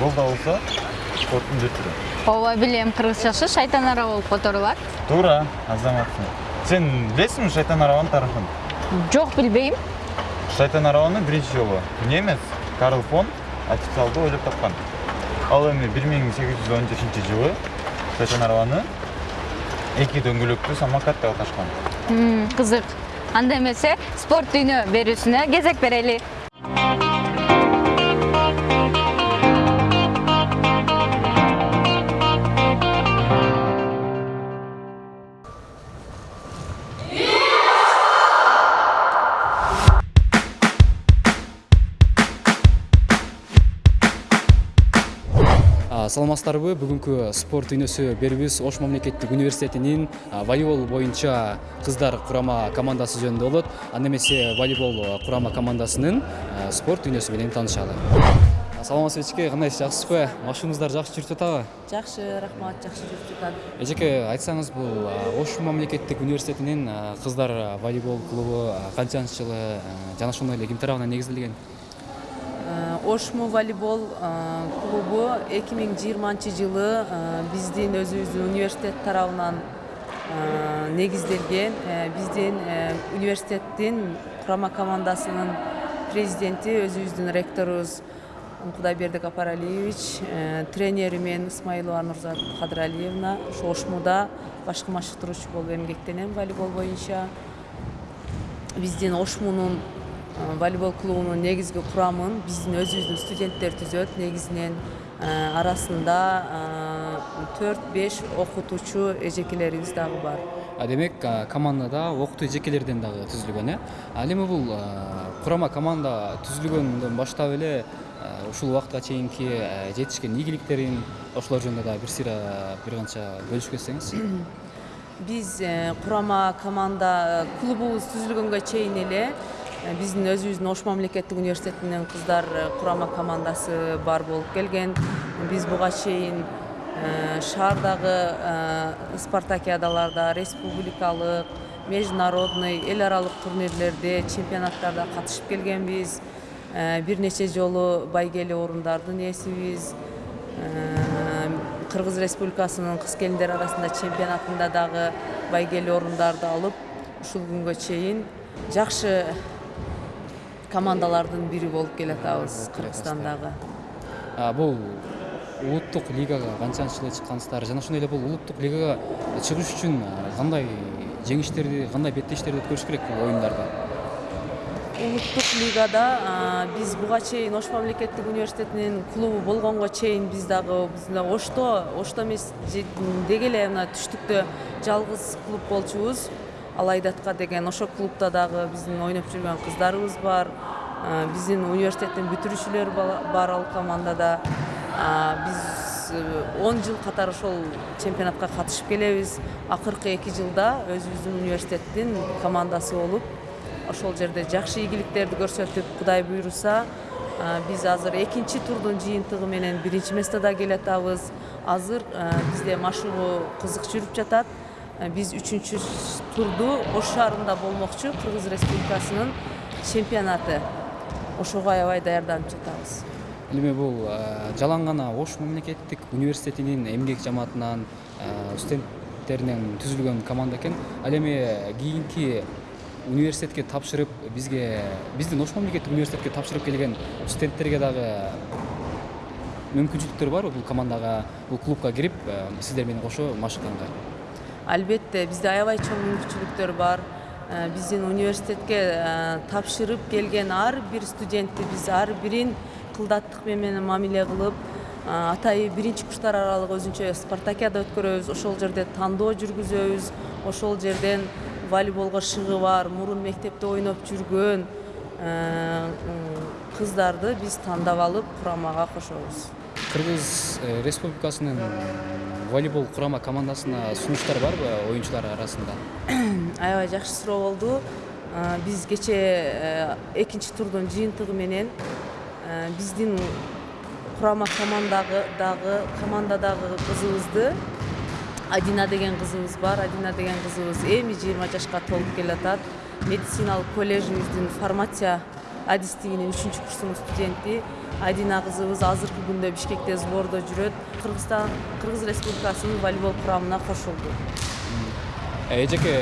бул да болсо спорттун бир түрү ооба билем кыргызчасы шайтан ара болуп которулат туура азаматсың. Сен билесиңби шайтан арабанын тарыхын жок билбейм шайтан арабаны биринчи жолу немец карл фон официалдуу ойлоп тапкан ал эми бир миң сегиз жүз он жетинчи жылы шайтан арабаны эки дөңгөлөктүү самокат деп аташкан кызык анда эмесе спорт дүйнө берүүсүнө кезек берели саламатсыздарбы бүгүнкү спорт дүйнөсү берүүбүз ош мамлекеттик университетинин волейбол боюнча кыздар курама командасы жөнүндө болот анда эмесе волейбол курама командасынын спорт дүйнөсү менен таанышалы саламатсызбы эжеке кандайсыз жакшысызбы машыгыңыздар жакшы жүрүп жатабы жакшы рахмат жакшы жүрүп жатат эжеке айтсаңыз бул ош мамлекеттик университетинин кыздар волейбол клубу канчанчы жылы жана ошондой эле ким тарабынан негизделген ошму волейбол клубу эки миң жыйырманчы жылы биздин өзүбүздүн университет тарабынан негизделген биздин университеттин курама командасынын президенти өзүбүздүн ректорубуз кудайбердик апаралиевич тренери мен исмаилова нурзат кадыралиевна ошо ошмуда башкы машыктыруучу болуп эмгектенем волейбол боюнча биздин ошмунун волейбол клубунун негизги курамын биздин өзүбүздүн студенттер түзөт негизинен арасында төрт беш окутуучу эжекелерибиз дагы бар демек командада окутуу эжекелерден дагы түзүлгөн э ал эми бул курама команда түзүлгөндөн баштап эле ушул убакытка чейинки жетишкен ийгиликтерин ошолор жөнүндө дагы бир сыйра бир канча бөлүшүп кетсеңиз биз курама команда клубубуз түзүлгөнгө чейин эле биздин өзүбүздүн ош мамлекеттик университетинин кыздар курама командасы бар болуп келген биз буга чейин шаардагы спартакиадаларда республикалык международный эл аралык турнирлерде чемпионаттарда катышып келгенбиз бир нече жолу байгеле орундардын ээсибиз кыргыз республикасынын кыз келиндер арасында чемпионатында дагы байгеле орундарды алып ушул күнгө чейин жакшы командалардын бири болуп келатабыз кыргызстандагы бул улуттук лигага канчанчы жылы чыккансыздар жана ошондой эле бул улуттук лигага чыгыш үчүн кандай жеңиштерди кандай беттештерди өткөрүш керек бул оюндарда? Улуттук лигада биз буга чейин ош мамлекеттик университетинин клубу болгонго чейин биз дагы ошто ошто эмес деги эле мына түштүктө жалгыз клуб болчубуз. Алайдатка деген ошол клубда дагы биздин ойноп жүргөн кыздарыбыз бар. Биздин университеттин бүтүрүүчүлөрү бала- бар ал командада. Биз э, он жыл катары ошол чемпионатка катышып келебиз. Акыркы эки жылда өзүбүздүн университеттин командасы болуп ошол жерде жакшы ийгиликтерди көрсөтүп кудай буйруса биз азыр экинчи турдун жыйынтыгы менен биринчи местода келатабыз. Азыр бизде машыгуу кызык жүрүп жатат. Биз үчүнчү турду ош шаарында болмокчу кыргыз республикасынын чемпионаты ошого аябай даярданып жатабыз эми бул жалаң гана ош мамлекеттик университетинин эмгек жамаатынан студенттеринен түзүлгөн команда экен ал эми кийинки университетке тапшырып бизге биздин ош мамлекеттик университетке тапшырып келген студенттерге дагы мүмкүнчүлүктөр барбы бул командага бул клубка кирип сиздер менен кошо машыкканга албетте бизде аябай чоң мүмкүнчүлүктөр бар биздин университетке тапшырып келген ар бир студентти биз ар бирин кылдаттык менен мамиле кылып атайы биринчи курстар аралык өзүнчө спартакиада өткөрөбүз ошол жерде тандоо жүргүзөбүз ошол жерден волейболго шыгы бар мурун мектепте ойноп жүргөн кыздарды биз тандап алып курамага кошобуз кыргыз э, республикасынын волейбол курама командасына сунуштар барбы оюнчулар арасында? Аябай жакшы суроо болду. Биз кечээ экинчи турдун жыйынтыгы менен э, биздин курама командагы дагы командадагы кызыбызды адина деген кызыбыз бар. Адина деген кызыбыз эми жыйырма жашка толуп келатат. Медициналык колледжибиздин фармация адистигинин үчүнчү курсунун студенти айдина кызыбыз азыркы күндө бишкекте сбордо жүрөт кыргызстан кыргыз республикасынын волейбол курамына кошулду эжеке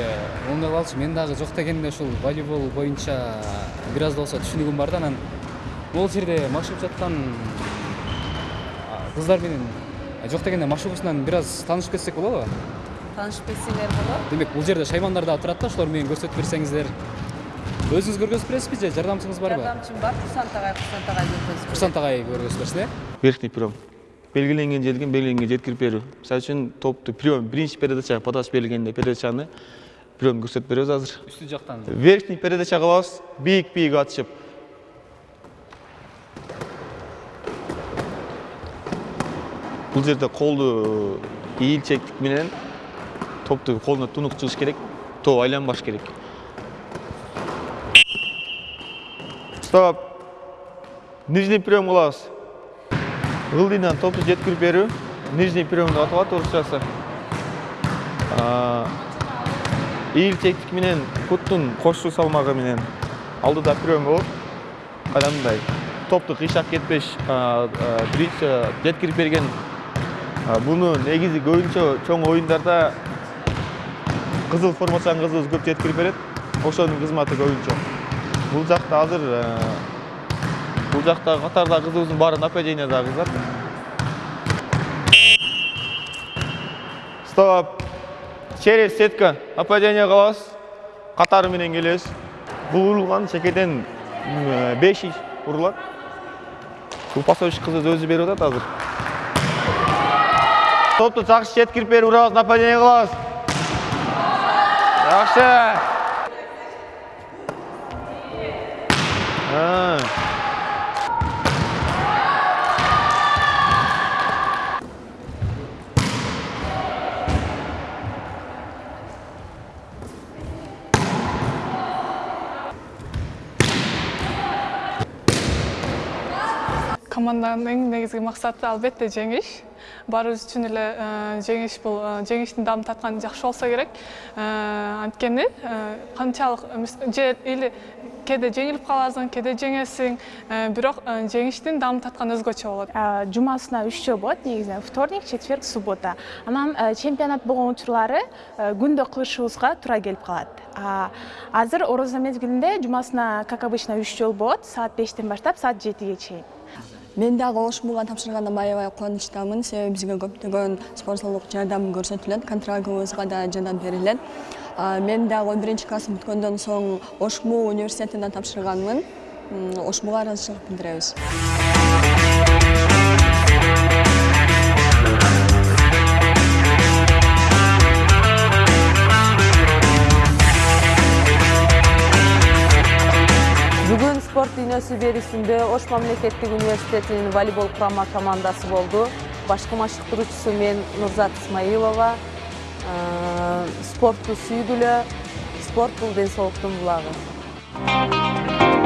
оңдоп алчы мен дагы жок дегенде ушул волейбол боюнча бир аз да болсо түшүнүгүм бар да анан могул жерде машыгып жаткан кыздар менен жок дегенде машыгуусунан бир аз таанышып кетсек болобу таанышып кетсеңер болот демек бул жерде шаймандар дагы турат да ошолор менен көрсөтүп берсеңиздер өзүңүз көргөзүп бересизби же жардамчыңыз барбы жардамчым бар курсант агай курсант агай көргөзүп курсант агай көргөзүп берсин э? Верхний прием. Белгиленген жерден белгиленген жеткирип берүү мисалы үчүн топту прием биринчи передачага подача берилгенде передачаны прием көрсөтүп беребиз азыр үстү жактан верхний передача кылабыз бийик бийик атышып. Бул жерде колду ийилчектик менен топту колуна тунук чыгыш керек топ айланбаш керек. Стоп. Нижний прием кылабыз ылдыйдан топту жеткирип берүү нижний прием деп аталат орусчасы ийилчектик менен куттун кошуу салмагы менен. Алдыда прием болот. Кадамдай топту кыйшап кетпеш биринчи жеткирип берген. Буну негизи көбүнчө чоң оюндарда кызыл формачан кызыбыз көп жеткирип берет. Ошонун кызматы көбүнчө. Бул жакта азыр а, бул жакта катардагы кызыбыздын баары нападениядагы кыздар стоп через сетка нападение кылабыз катары менен келебиз бул урулган чекеден беш урулат бул пасович кызыбыз өзү берип атат азыр топту жакшы жеткирип берип урабыз нападение кылабыз жакшы А. команданын эң негизги максаты албетте жеңиш баарыбыз үчүн эле жеңиш бул жеңиштин даамын тарткан жакшы болсо керек анткени или кээде жеңилип каласың кээде жеңесиң э, бирок э, жеңиштин даамын тарткан өзгөчө болот. А, жумасына үч жол болот негизинен вторник четверг суббота. Анан э, чемпионат болгон учурлары э, күндө кылышыбызга туура келип калат. А, азыр орозо мезгилинде жумасына как обычно үч жол болот. Саат бештен баштап саат жетиге чейин. Мен дагы ошмуга тапшыргандан аябай кубанычтамын. Себеби бизге көптөгөн спонсорлук жардам көрсөтүлөт. Контрагыбызга да жардам берилет мен дагы он биринчи класс бүткөндөн соң ошму университетине тапшырганмын ошмуга ыраазычылык билдиребиз бүгүн спорт дүйнөсү берүүсүндө ош мамлекеттик университетинин волейбол курама командасы болду башкы машыктыруучусу мен нурзат исмаилова Э, спортту сүйгүлө спорт бул ден соолуктун булагы